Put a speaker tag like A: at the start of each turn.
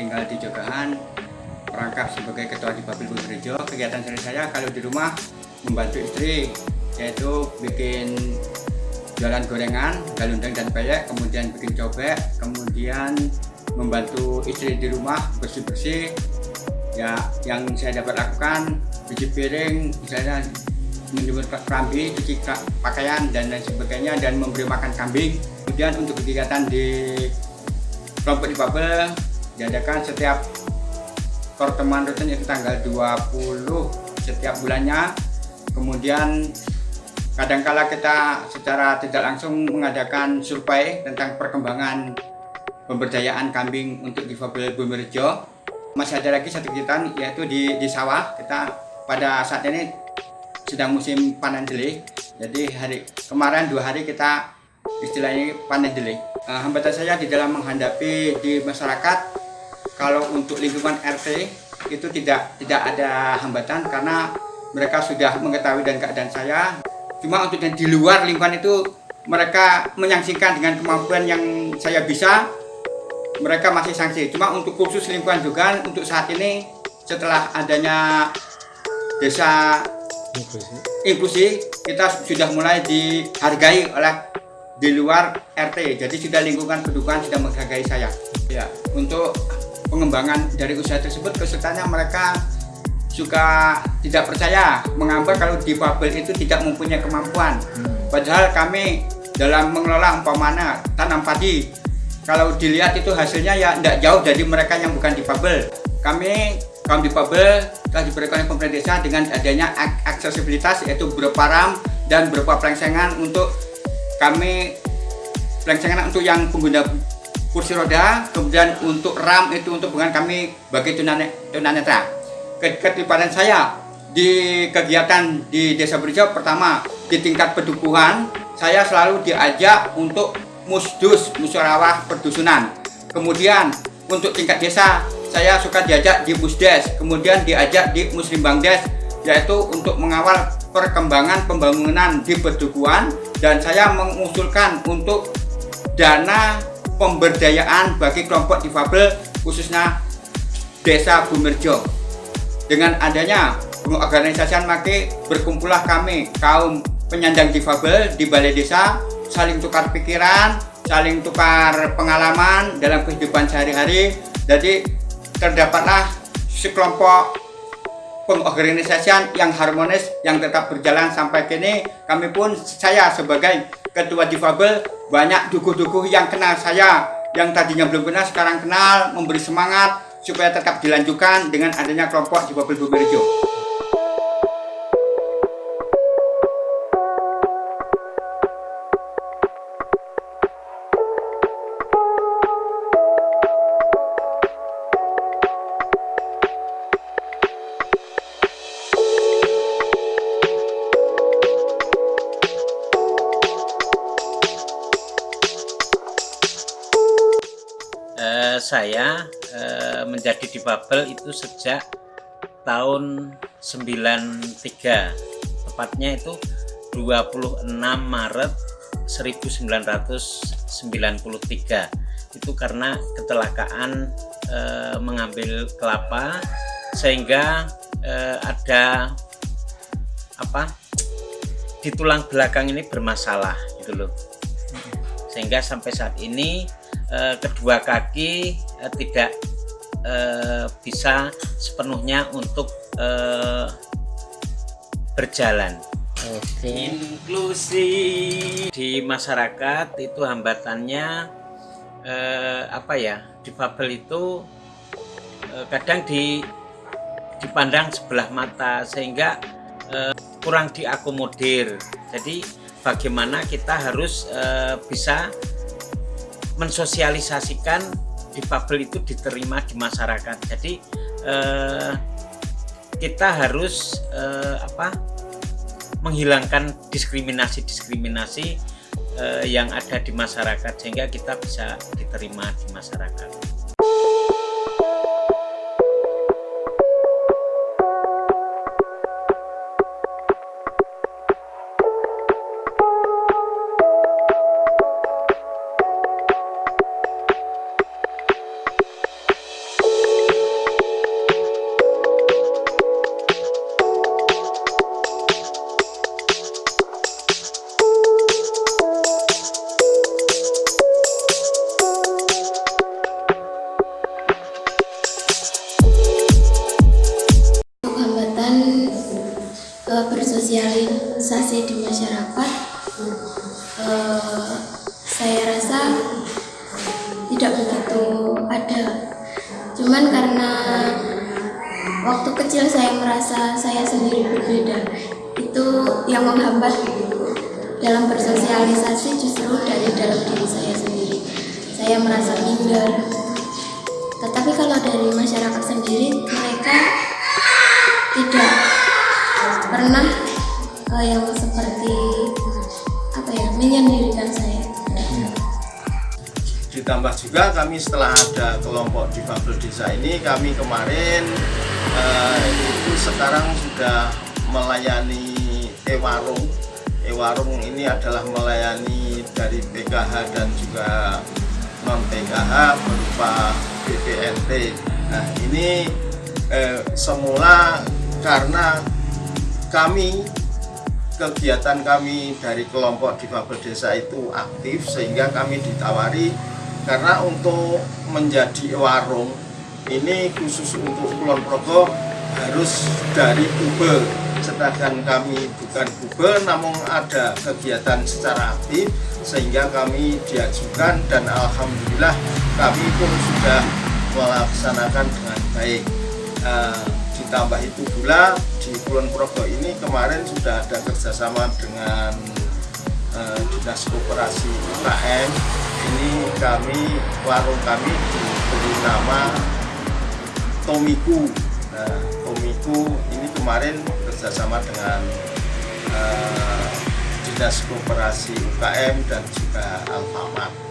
A: tinggal di Jogahan merangkap sebagai ketua di Babil Gereja kegiatan sehari saya kalau di rumah membantu istri yaitu bikin jualan gorengan, galundeng dan peyek, kemudian bikin cobek, kemudian membantu istri di rumah bersih-bersih. Ya, yang saya dapat lakukan cuci piring, misalnya menjemur kerambi, cuci pakaian dan lain sebagainya dan memberi makan kambing. Kemudian untuk kegiatan di kelompok di Babel diadakan setiap pertemuan rutin itu tanggal 20 setiap bulannya. Kemudian kadangkala kita secara tidak langsung mengadakan survei tentang perkembangan pemberdayaan kambing untuk difabel Bumerjo. Masih ada lagi satu kegiatan yaitu di, di sawah kita pada saat ini sedang musim panen delik jadi hari kemarin dua hari kita istilahnya panen delik uh, hambatan saya di dalam menghadapi di masyarakat kalau untuk lingkungan RT itu tidak tidak ada hambatan karena mereka sudah mengetahui dan keadaan saya. Cuma untuk yang di luar lingkungan itu mereka menyaksikan dengan kemampuan yang saya bisa mereka masih sanksi. Cuma untuk khusus lingkungan juga untuk saat ini setelah adanya desa inklusi, inklusi kita sudah mulai dihargai oleh di luar RT jadi sudah lingkungan pendukungan sudah menghargai saya. Ya. Untuk pengembangan dari usaha tersebut kesulitannya mereka juga tidak percaya mengapa kalau di Babel itu tidak mempunyai kemampuan. Hmm. padahal kami dalam mengelola umpamana tanam padi. Kalau dilihat itu hasilnya ya tidak jauh dari mereka yang bukan di Babel. Kami kaum di Babel telah diberikan pemerintah desa dengan adanya aksesibilitas yaitu berupa ram dan berupa pelengsengan untuk kami pelengsengan untuk yang pengguna kursi roda kemudian untuk ram itu untuk bukan kami bagi tunanetra. Keterlibatan saya di kegiatan di Desa Berjauh pertama di tingkat pedukuhan saya selalu diajak untuk musdus musyawarah perdusunan. Kemudian untuk tingkat desa saya suka diajak di musdes kemudian diajak di muslim bangdes yaitu untuk mengawal perkembangan pembangunan di pedukuhan dan saya mengusulkan untuk dana pemberdayaan bagi kelompok difabel khususnya desa Bumerjo dengan adanya pengorganisasian make berkumpullah kami kaum penyandang difabel di balai desa saling tukar pikiran, saling tukar pengalaman dalam kehidupan sehari-hari. Jadi terdapatlah sekelompok pengorganisasian yang harmonis yang tetap berjalan sampai kini. Kami pun saya sebagai ketua difabel banyak dukuh-dukuh yang kenal saya yang tadinya belum kenal sekarang kenal memberi semangat supaya tetap dilanjutkan dengan adanya kelompok di Babel Bumerjo.
B: Saya e, menjadi difabel itu sejak tahun 93 tepatnya itu 26 Maret 1993 itu karena kecelakaan e, mengambil kelapa sehingga e, ada apa di tulang belakang ini bermasalah gitu loh. Sehingga sampai saat ini eh, kedua kaki eh, tidak eh, bisa sepenuhnya untuk eh, berjalan. Oke. Inklusi di masyarakat itu hambatannya eh, apa ya? Difabel itu eh, kadang di dipandang sebelah mata sehingga eh, kurang diakomodir. Jadi bagaimana kita harus eh, bisa mensosialisasikan difabel itu diterima di masyarakat. Jadi eh, kita harus eh, apa menghilangkan diskriminasi-diskriminasi eh, yang ada di masyarakat sehingga kita bisa diterima di masyarakat.
C: Bersosialisasi di masyarakat eh, saya rasa tidak begitu ada. Cuman karena waktu kecil saya merasa saya sendiri berbeda itu yang menghambat dalam bersosialisasi justru dari dalam diri saya sendiri. Saya merasa minder. Tetapi kalau dari masyarakat sendiri mereka tidak pernah eh, yang seperti apa ya menyendirikan saya.
D: Ditambah juga kami setelah ada kelompok difabel desa ini kami kemarin eh, itu sekarang sudah melayani e-warung. E-warung ini adalah melayani dari PKH dan juga non PKH berupa BPNT nah ini eh, semula karena kami kegiatan kami dari kelompok difabel desa itu aktif sehingga kami ditawari karena untuk menjadi warung ini khusus untuk Kulon Progo harus dari Kube sedangkan kami bukan Kube namun ada kegiatan secara aktif sehingga kami diajukan dan Alhamdulillah kami pun sudah melaksanakan dengan baik. Eh, ditambah itu pula di Kulon Progo ini kemarin sudah ada kerjasama dengan eh, Dinas Koperasi UKM ini kami warung kami diberi nama Tomiku. Nah Tomiku ini kemarin kerjasama dengan eh, Dinas Koperasi UKM dan juga Alfamart